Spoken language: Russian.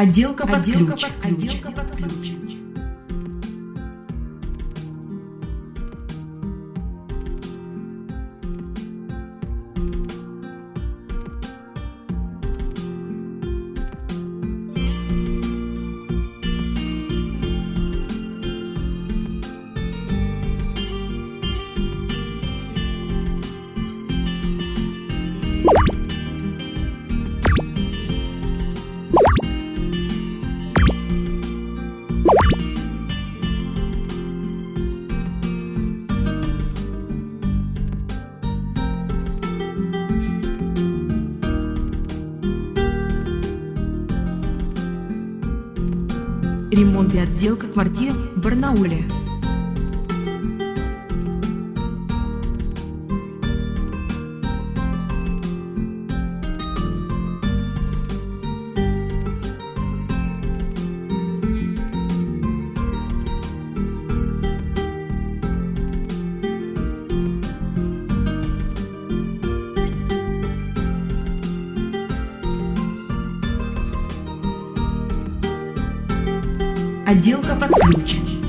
Отделка под Отделка ключ. под ключ. Отделка под ключ. Ремонт и отделка квартир в Барнауле. Отделка под ключ.